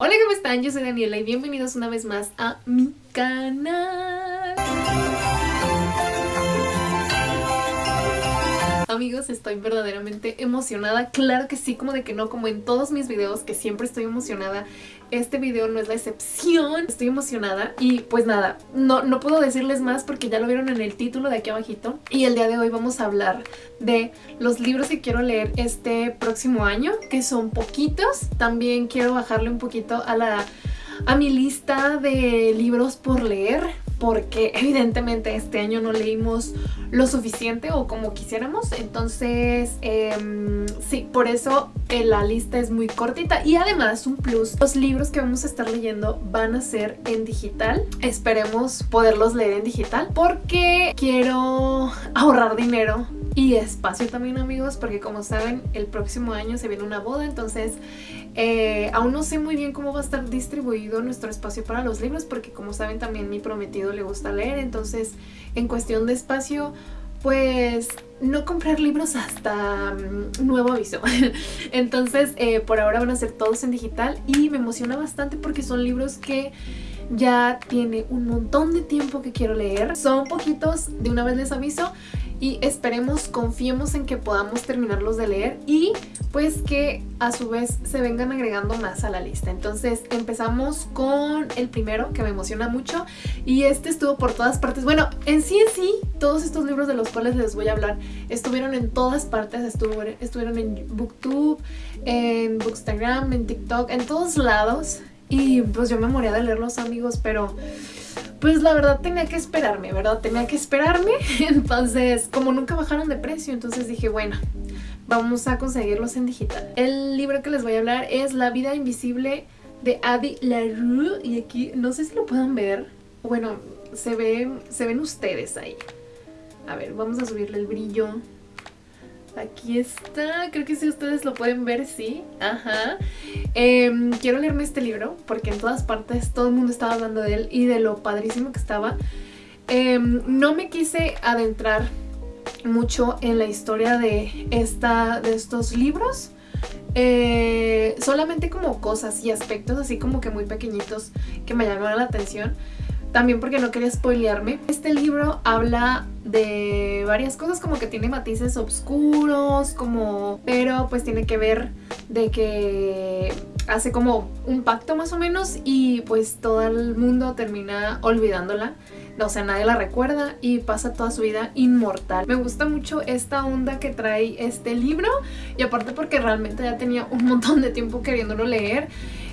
Hola, ¿cómo están? Yo soy Daniela y bienvenidos una vez más a mi canal. Amigos, estoy verdaderamente emocionada. Claro que sí, como de que no, como en todos mis videos, que siempre estoy emocionada. Este video no es la excepción. Estoy emocionada y pues nada, no, no puedo decirles más porque ya lo vieron en el título de aquí abajito. Y el día de hoy vamos a hablar de los libros que quiero leer este próximo año, que son poquitos. También quiero bajarle un poquito a la a mi lista de libros por leer porque evidentemente este año no leímos lo suficiente o como quisiéramos. Entonces em, sí, por eso eh, la lista es muy cortita. Y además un plus, los libros que vamos a estar leyendo van a ser en digital. Esperemos poderlos leer en digital porque quiero ahorrar dinero y espacio también amigos porque como saben el próximo año se viene una boda. Entonces eh, aún no sé muy bien cómo va a estar distribuido nuestro espacio para los libros porque como saben también mi prometido le gusta leer entonces en cuestión de espacio pues no comprar libros hasta mm, nuevo aviso. Entonces, eh, por ahora van a ser todos en digital y me emociona bastante porque son libros que ya tiene un montón de tiempo que quiero leer. Son poquitos, de una vez les aviso, y esperemos, confiemos en que podamos terminarlos de leer y pues que a su vez se vengan agregando más a la lista. Entonces empezamos con el primero que me emociona mucho y este estuvo por todas partes. Bueno, en sí en sí, todos estos libros de los cuales les voy a hablar estuvieron en todas partes, estuvieron, en Booktube, en Bookstagram, en TikTok, en todos lados y pues yo me moría de leerlos amigos, pero pues la verdad tenía que esperarme, ¿verdad? Tenía que esperarme, entonces como nunca bajaron de precio, entonces dije, bueno, vamos a conseguirlos en digital. El libro que les voy a hablar es La vida invisible de Adi LaRue y aquí no sé si lo puedan ver, bueno, se, ve, se ven ustedes ahí. A ver, vamos a subirle el brillo. Aquí está, creo que si ustedes lo pueden ver, sí, ajá. Em, quiero leerme este libro porque en todas partes todo el mundo estaba hablando de él y de lo padrísimo que estaba. Em, no me quise adentrar mucho en la historia de, esta, de estos libros. Eh, solamente como cosas y aspectos así como que muy pequeñitos que me llamaron la atención. También porque no quería spoilearme. Este libro habla de varias cosas, como que tiene matices oscuros, como... Pero pues tiene que ver de que hace como un pacto más o menos y pues todo el mundo termina olvidándola. O sea, nadie la recuerda y pasa toda su vida inmortal. Me gusta mucho esta onda que trae este libro y aparte porque realmente ya tenía un montón de tiempo queriéndolo leer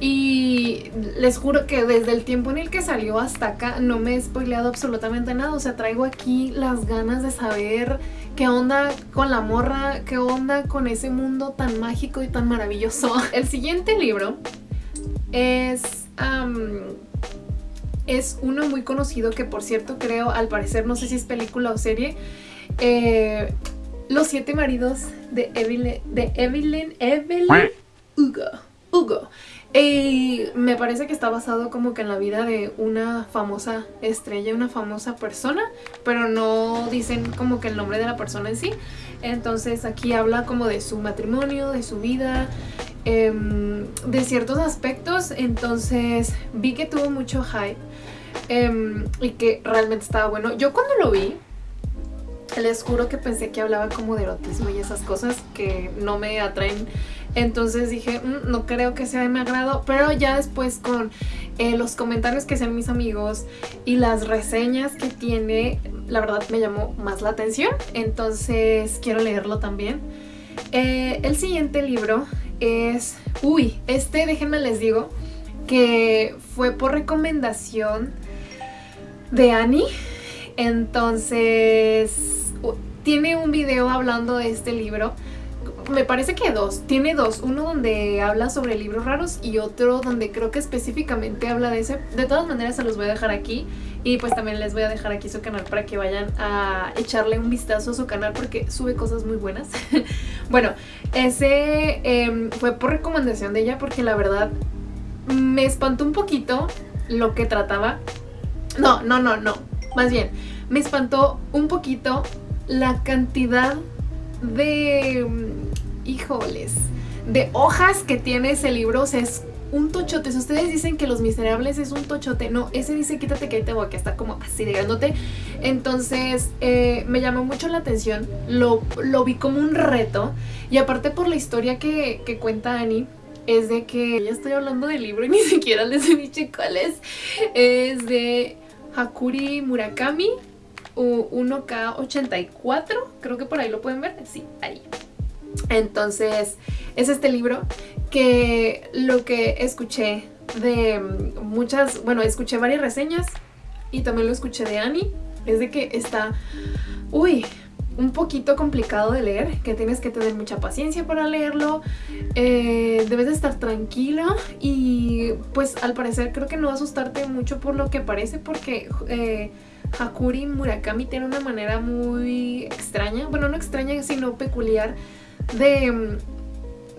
y les juro que desde el tiempo en el que salió hasta acá no me he spoileado absolutamente nada. O sea, traigo aquí las ganas de saber qué onda con la morra, qué onda con ese mundo tan mágico y tan maravilloso. El siguiente libro es... es uno muy conocido que por cierto creo, al parecer, no sé si es película o serie, eh, Los siete maridos de Evelyn, de Evelyn, Evelyn Hugo. Hugo. Y me parece que está basado como que en la vida de una famosa estrella, una famosa persona, pero no dicen como que el nombre de la persona en sí. Entonces aquí habla como de su matrimonio, de su vida, em, de ciertos aspectos. Entonces vi que tuvo mucho hype em, y que realmente estaba bueno. Yo cuando lo vi, les juro que pensé que hablaba como de erotismo y esas cosas que no me atraen. Entonces dije, mm, no creo que sea de mi agrado, pero ya después con eh, los comentarios que hacen mis amigos y las reseñas que tiene, la verdad me llamó más la atención, entonces quiero leerlo también. Eh, el siguiente libro es, uy, este déjenme les digo que fue por recomendación de Annie, entonces tiene un video hablando de este libro me parece que dos, tiene dos, uno donde habla sobre libros raros y otro donde creo que específicamente habla de ese, de todas maneras se los voy a dejar aquí y pues también les voy a dejar aquí su canal para que vayan a echarle un vistazo a su canal porque sube cosas muy buenas. bueno, ese em, fue por recomendación de ella porque la verdad me espantó un poquito lo que trataba. No, no, no, no, más bien, me espantó un poquito la cantidad de híjoles, de hojas que tiene ese libro, o sea, es un tochote. Si ustedes dicen que Los Miserables es un tochote, no, ese dice quítate que ahí voy, está como así de. Entonces eh, me llamó mucho la atención, lo, lo, vi como un reto y aparte por la historia que, que cuenta Annie, es de que ya estoy hablando del libro y ni siquiera les he dicho cuál es. Es de Hakuri Murakami, 1K84, creo que por ahí lo pueden ver, sí, ahí. Entonces, es este libro que lo que escuché de muchas, bueno, escuché varias reseñas y también lo escuché de Annie, es de que está, uy, un poquito complicado de leer, que tienes que tener mucha paciencia para leerlo, eh, debes de estar tranquilo y pues al parecer creo que no asustarte mucho por lo que parece porque eh, Hakuri Murakami tiene una manera muy extraña, bueno no extraña sino peculiar de,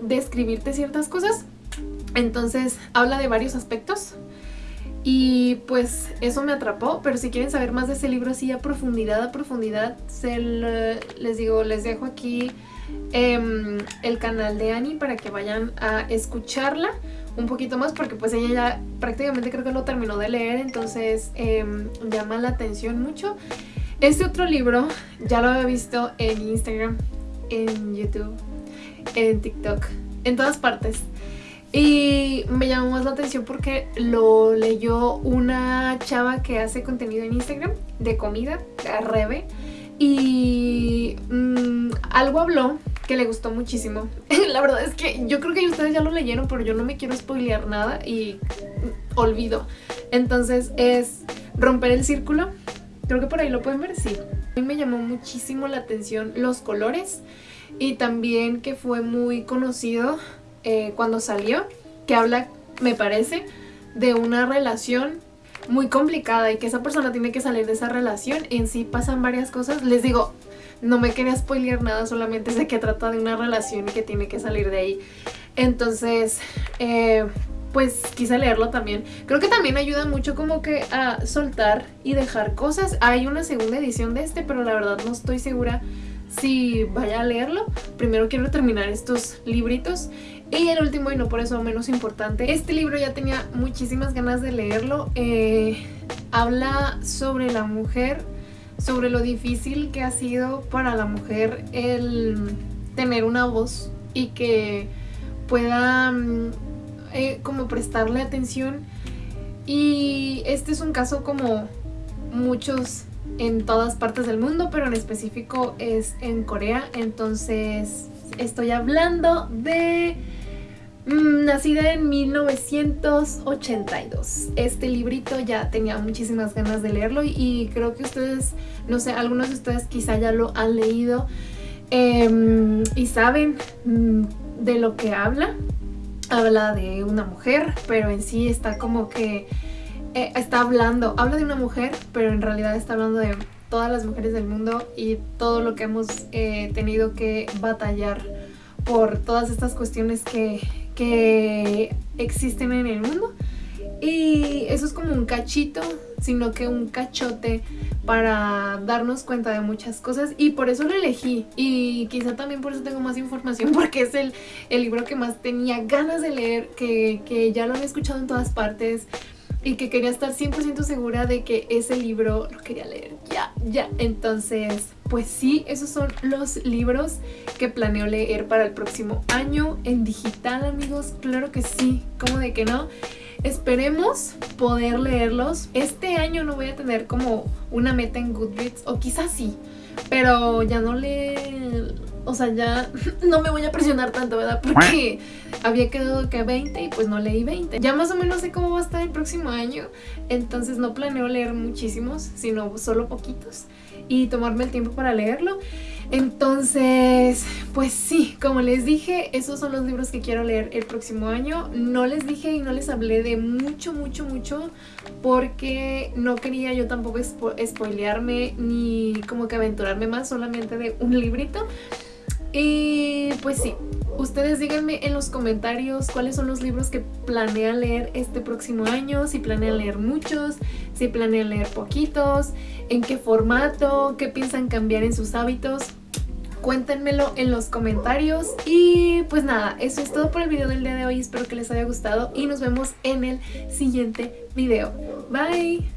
de escribirte ciertas cosas. Entonces habla de varios aspectos y pues eso me atrapó, pero si quieren saber más de ese libro así a profundidad, a profundidad, se les digo, les dejo aquí em, el canal de Annie para que vayan a escucharla un poquito más porque pues ella ya prácticamente creo que lo terminó de leer, entonces em, llama la atención mucho. Este otro libro ya lo había visto en Instagram, en YouTube, en TikTok, en todas partes. Y me llamó más la atención porque lo leyó una chava que hace contenido en Instagram de comida, Rebe. Y mm, algo habló que le gustó muchísimo. la verdad es que yo creo que ustedes ya lo leyeron, pero yo no me quiero spoilear nada y olvido. Entonces es romper el círculo. Creo que por ahí lo pueden ver, sí. A mí me llamó muchísimo la atención los colores y también que fue muy conocido eh, cuando salió, que habla, me parece, de una relación muy complicada y que esa persona tiene que salir de esa relación. En sí pasan varias cosas. Les digo, no me quería spoilear nada, solamente sé que trata de una relación y que tiene que salir de ahí. Entonces, eh, pues quise leerlo también. Creo que también ayuda mucho como que a soltar y dejar cosas. Hay una segunda edición de este, pero la verdad no estoy segura si vaya a leerlo. Primero quiero terminar estos libritos. Y el último, y no por eso menos importante, este libro ya tenía muchísimas ganas de leerlo. Eh, habla sobre la mujer, sobre lo difícil que ha sido para la mujer el tener una voz y que pueda mm, eh, como prestarle atención. Y este es un caso como muchos en todas partes del mundo, pero en específico es en Corea. Entonces estoy hablando de... Mm, nacida en 1982. Este librito ya tenía muchísimas ganas de leerlo y, creo que ustedes, no sé, algunos de ustedes quizá ya lo han leído em, y saben mm, de lo que habla. Habla de una mujer, pero en sí está como que eh, está hablando, habla de una mujer, pero en realidad está hablando de todas las mujeres del mundo y todo lo que hemos eh, tenido que batallar por todas estas cuestiones que, que existen en el mundo. Y eso es como un cachito, sino que un cachote para darnos cuenta de muchas cosas. Y por eso lo elegí. Y quizá también por eso tengo más información porque es el, el libro que más tenía ganas de leer, que, que ya lo han escuchado en todas partes, y que quería estar 100% segura de que ese libro lo quería leer ya, ya. Entonces, pues sí, esos son los libros que planeo leer para el próximo año en digital, amigos. Claro que sí, ¿cómo de que no? Esperemos poder leerlos. Este año no voy a tener como una meta en Goodreads, o quizás sí, pero ya no le o sea, ya no me voy a presionar tanto, ¿verdad? Porque había quedado que 20 y pues no leí 20. Ya más o menos sé cómo va a estar el próximo año, entonces no planeo leer muchísimos, sino solo poquitos y tomarme el tiempo para leerlo. Entonces, pues sí, como les dije, esos son los libros que quiero leer el próximo año. No les dije y no les hablé de mucho, mucho, mucho porque no quería yo tampoco spoilearme ni como que aventurarme más solamente de un librito. Y pues sí, ustedes díganme en los comentarios cuáles son los libros que planean leer este próximo año, si planean leer muchos, si planean leer poquitos, en qué formato, qué piensan cambiar en sus hábitos. Cuéntenmelo en los comentarios. Y pues nada, eso es todo por el video del día de hoy. Espero que les haya gustado y nos vemos en el siguiente video. Bye.